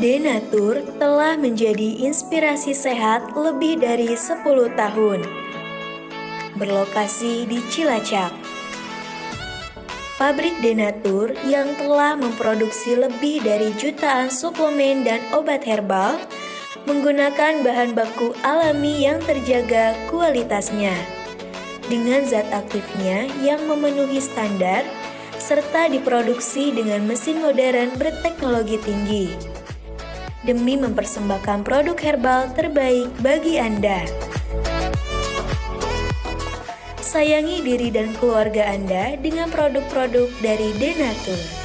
Denatur telah menjadi inspirasi sehat lebih dari 10 tahun. Berlokasi di Cilacap. Pabrik Denatur yang telah memproduksi lebih dari jutaan suplemen dan obat herbal menggunakan bahan baku alami yang terjaga kualitasnya. Dengan zat aktifnya yang memenuhi standar serta diproduksi dengan mesin modern berteknologi tinggi. Demi mempersembahkan produk herbal terbaik bagi Anda. Sayangi diri dan keluarga Anda dengan produk-produk dari Denatur.